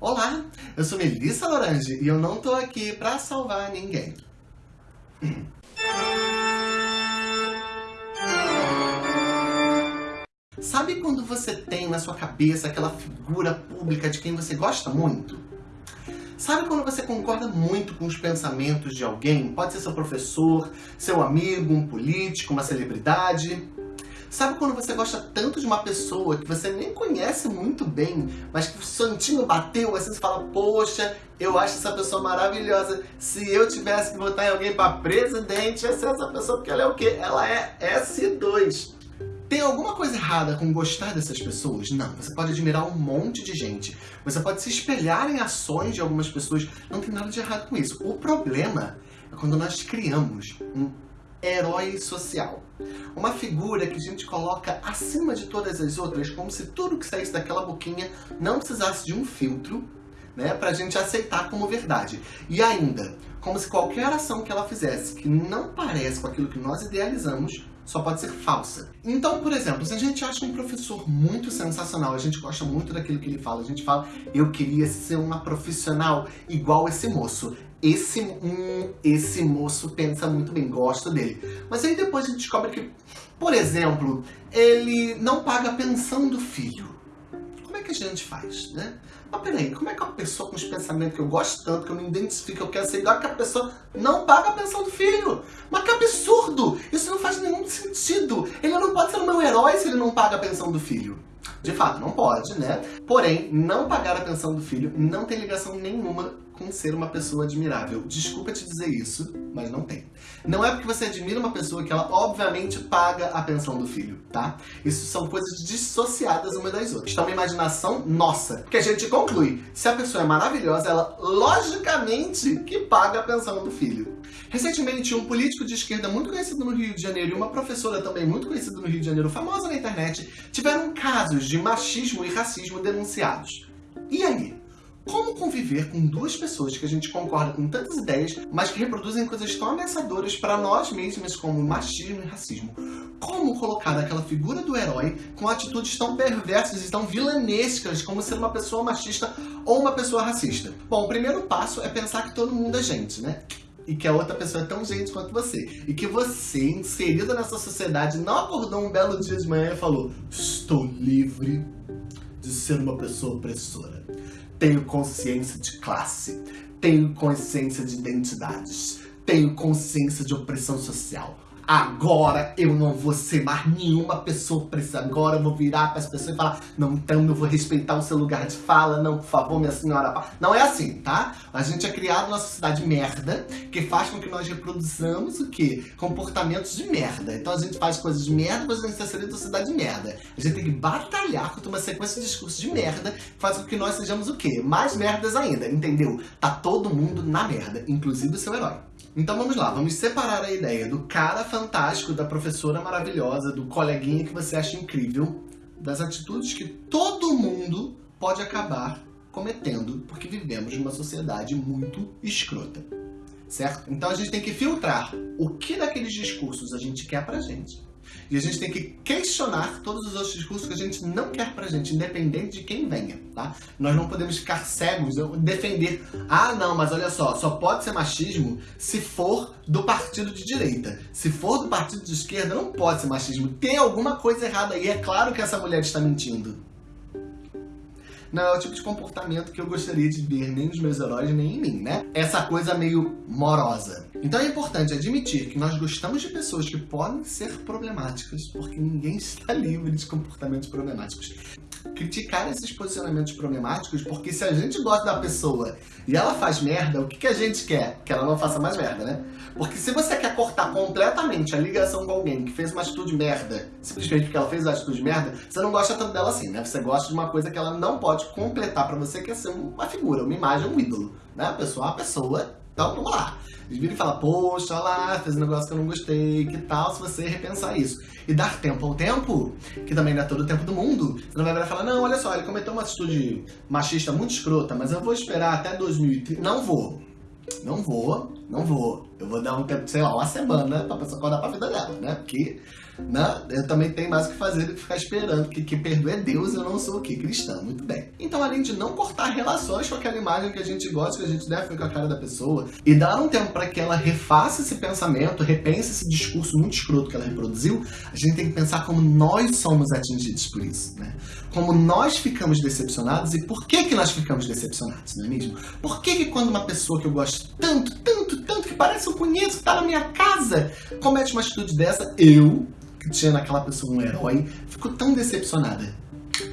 Olá, eu sou Melissa Lorange e eu não tô aqui pra salvar ninguém. Sabe quando você tem na sua cabeça aquela figura pública de quem você gosta muito? Sabe quando você concorda muito com os pensamentos de alguém? Pode ser seu professor, seu amigo, um político, uma celebridade. Sabe quando você gosta tanto de uma pessoa que você nem conhece muito bem, mas que o santinho bateu, assim você fala, poxa, eu acho essa pessoa maravilhosa. Se eu tivesse que votar em alguém para presidente, ia ser essa pessoa, porque ela é o quê? Ela é S2. Tem alguma coisa errada com gostar dessas pessoas? Não. Você pode admirar um monte de gente. Você pode se espelhar em ações de algumas pessoas. Não tem nada de errado com isso. O problema é quando nós criamos um herói social. Uma figura que a gente coloca acima de todas as outras, como se tudo que saísse daquela boquinha não precisasse de um filtro, né, pra gente aceitar como verdade. E ainda, como se qualquer ação que ela fizesse que não parece com aquilo que nós idealizamos, só pode ser falsa. Então, por exemplo, se a gente acha um professor muito sensacional, a gente gosta muito daquilo que ele fala, a gente fala, eu queria ser uma profissional igual esse moço. Esse, hum, esse moço pensa muito bem, gosto dele. Mas aí depois a gente descobre que, por exemplo, ele não paga a pensão do filho. Como é que a gente faz, né? Mas peraí, como é que uma pessoa com os pensamentos que eu gosto tanto, que eu me identifico, eu quero ser igual que a pessoa não paga a pensão do filho? Mas que absurdo! Isso não faz nenhum sentido. Ele não pode ser o meu herói se ele não paga a pensão do filho. De fato, não pode, né? Porém, não pagar a pensão do filho não tem ligação nenhuma com ser uma pessoa admirável. Desculpa te dizer isso, mas não tem. Não é porque você admira uma pessoa que ela obviamente paga a pensão do filho, tá? Isso são coisas dissociadas uma das outras. Então, uma imaginação nossa. Que a gente conclui, se a pessoa é maravilhosa, ela logicamente que paga a pensão do filho. Recentemente, um político de esquerda muito conhecido no Rio de Janeiro e uma professora também muito conhecida no Rio de Janeiro, famosa na internet, tiveram casos de machismo e racismo denunciados. E aí? Como conviver com duas pessoas que a gente concorda com tantas ideias, mas que reproduzem coisas tão ameaçadoras para nós mesmas como machismo e racismo? Como colocar aquela figura do herói com atitudes tão perversas e tão vilanescas como ser uma pessoa machista ou uma pessoa racista? Bom, o primeiro passo é pensar que todo mundo é gente, né? E que a outra pessoa é tão gente quanto você. E que você, inserida nessa sociedade, não acordou um belo dia de manhã e falou Estou livre de ser uma pessoa opressora tenho consciência de classe, tenho consciência de identidades, tenho consciência de opressão social. Agora eu não vou ser mais nenhuma pessoa opressora. Agora eu vou virar para as pessoas e falar: Não, então eu vou respeitar o seu lugar de fala. Não, por favor, minha senhora. Não é assim, tá? A gente é criado numa sociedade merda que faz com que nós reproduzamos o quê? Comportamentos de merda. Então a gente faz coisas de merda, mas a gente está sendo sociedade de merda. A gente tem que batalhar contra uma sequência de discursos de merda que faz com que nós sejamos o quê? Mais merdas ainda, entendeu? Tá todo mundo na merda, inclusive o seu herói. Então vamos lá, vamos separar a ideia do cara fantástico, da professora maravilhosa, do coleguinha que você acha incrível, das atitudes que todo mundo pode acabar cometendo, porque vivemos numa sociedade muito escrota, certo? Então a gente tem que filtrar o que daqueles discursos a gente quer pra gente e a gente tem que questionar todos os outros discursos que a gente não quer pra gente, independente de quem venha, tá? Nós não podemos ficar cegos, defender, ah não, mas olha só, só pode ser machismo se for do partido de direita. Se for do partido de esquerda, não pode ser machismo. Tem alguma coisa errada aí, é claro que essa mulher está mentindo. Não é o tipo de comportamento que eu gostaria de ver nem nos meus heróis, nem em mim, né? Essa coisa meio morosa. Então é importante admitir que nós gostamos de pessoas que podem ser problemáticas, porque ninguém está livre de comportamentos problemáticos criticar esses posicionamentos problemáticos, porque se a gente gosta da pessoa e ela faz merda, o que, que a gente quer? Que ela não faça mais merda, né? Porque se você quer cortar completamente a ligação com alguém que fez uma atitude merda, simplesmente porque ela fez uma atitude merda, você não gosta tanto dela assim, né? Você gosta de uma coisa que ela não pode completar pra você, que é ser uma figura, uma imagem, um ídolo, né? A pessoa é uma pessoa, então vamos lá. Eles viram e falam, poxa, lá, fez um negócio que eu não gostei, que tal se você repensar isso? E dar tempo ao tempo, que também não é todo o tempo do mundo, você não vai virar e falar, não, olha só, ele cometeu uma atitude machista muito escrota, mas eu vou esperar até 2030. Não vou. Não vou, não vou. Eu vou dar um tempo, sei lá, uma semana pra pessoa acordar pra vida dela, né? Porque né? Eu também tenho mais o que fazer do que ficar esperando que quem perdoa é Deus, eu não sou o que? Cristão, muito bem. Então, além de não cortar relações com aquela imagem que a gente gosta, que a gente deve com a cara da pessoa, e dar um tempo para que ela refaça esse pensamento, repense esse discurso muito escroto que ela reproduziu, a gente tem que pensar como nós somos atingidos por isso, né? Como nós ficamos decepcionados e por que que nós ficamos decepcionados, não é mesmo? Por que que quando uma pessoa que eu gosto tanto, tanto, tanto, que parece eu conheço, que tá na minha casa, comete uma atitude dessa, eu, que tinha naquela pessoa um herói, fico tão decepcionada?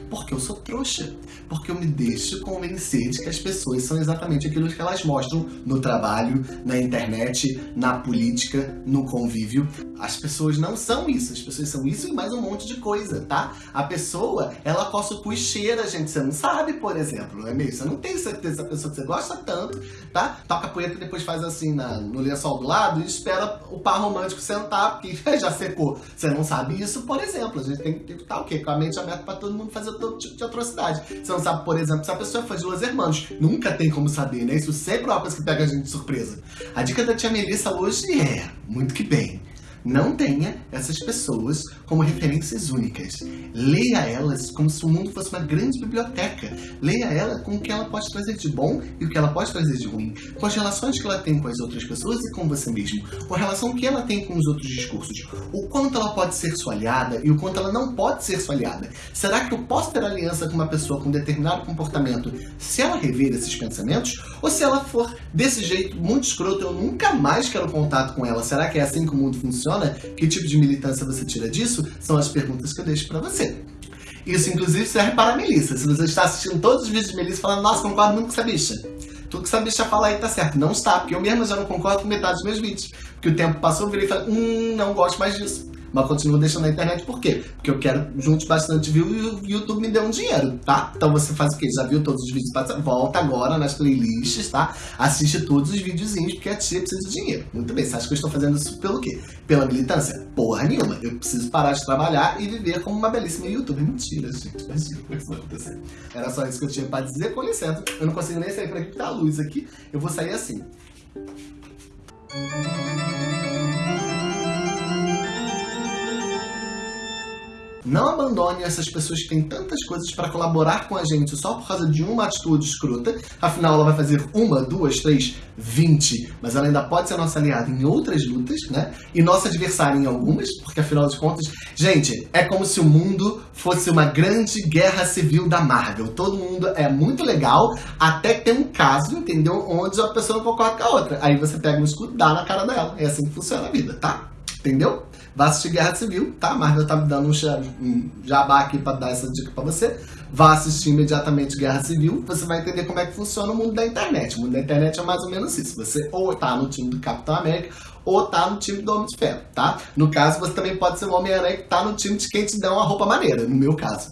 Porque eu sou trouxa. Porque eu me deixo convencer de que as pessoas são exatamente aquilo que elas mostram no trabalho, na internet, na política, no convívio. As pessoas não são isso. As pessoas são isso e mais um monte de coisa, tá? A pessoa, ela coça o cu cheira, gente. Você não sabe, por exemplo, não é mesmo? Você não tem certeza da pessoa que você gosta tanto, tá? Toca a poeta e depois faz assim na, no lençol do lado e espera o par romântico sentar, porque já secou. Você não sabe isso, por exemplo. A gente tem que estar o quê? Com a mente aberta pra todo mundo fazer todo tipo de atrocidade. Você não sabe, por exemplo, se a pessoa faz duas irmãs. Nunca tem como saber, né? Isso sempre é uma coisa que pega a gente de surpresa. A dica da tia Melissa hoje é, muito que bem, não tenha essas pessoas como referências únicas. Leia elas como se o mundo fosse uma grande biblioteca. Leia ela com o que ela pode trazer de bom e o que ela pode trazer de ruim. Com as relações que ela tem com as outras pessoas e com você mesmo. Com a relação que ela tem com os outros discursos. O quanto ela pode ser sua aliada e o quanto ela não pode ser sua aliada. Será que eu posso ter aliança com uma pessoa com determinado comportamento se ela rever esses pensamentos? Ou se ela for desse jeito muito escroto, eu nunca mais quero contato com ela? Será que é assim que o mundo funciona? Que tipo de militância você tira disso? São as perguntas que eu deixo para você. Isso, inclusive, serve para a Melissa. Se você está assistindo todos os vídeos de Melissa falando, nossa, concordo muito com essa bicha. Tudo que essa bicha fala aí tá certo. Não está, porque eu mesmo já não concordo com metade dos meus vídeos. Porque o tempo passou, eu virei e falei, hum, não gosto mais disso mas continuo deixando na internet por quê? Porque eu quero juntos bastante view e o YouTube me deu um dinheiro, tá? Então você faz o quê? Já viu todos os vídeos? Volta agora nas playlists, tá? Assiste todos os videozinhos, porque a tia precisa de dinheiro. Muito bem, você acha que eu estou fazendo isso pelo quê? Pela militância? Porra nenhuma. Eu preciso parar de trabalhar e viver como uma belíssima youtuber. Mentira, gente. Imagina. Era só isso que eu tinha pra dizer. Com licença, eu não consigo nem sair por aqui, porque tá a luz aqui. Eu vou sair assim. Não abandone essas pessoas que têm tantas coisas para colaborar com a gente só por causa de uma atitude escrota. Afinal, ela vai fazer uma, duas, três, vinte. Mas ela ainda pode ser nossa aliada em outras lutas, né? E nossa adversária em algumas, porque afinal de contas, gente, é como se o mundo fosse uma grande guerra civil da Marvel. Todo mundo é muito legal, até que tem um caso, entendeu? Onde a pessoa não concorda com a outra. Aí você pega um escudo dá na cara dela. É assim que funciona a vida, tá? Entendeu? Vá assistir Guerra Civil, tá? A Marvel tá me dando um jabá aqui pra dar essa dica pra você. Vá assistir imediatamente Guerra Civil, você vai entender como é que funciona o mundo da internet. O mundo da internet é mais ou menos isso. Você ou tá no time do Capitão América, ou tá no time do Homem de Ferro, tá? No caso, você também pode ser o Homem-Aranha que tá no time de quem te dá uma roupa maneira, no meu caso.